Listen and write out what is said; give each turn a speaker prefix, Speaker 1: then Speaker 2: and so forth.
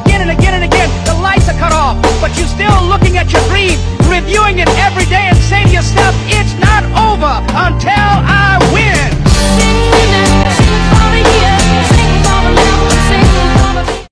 Speaker 1: again and again and again. The lights are cut off, but you're still looking at your dream.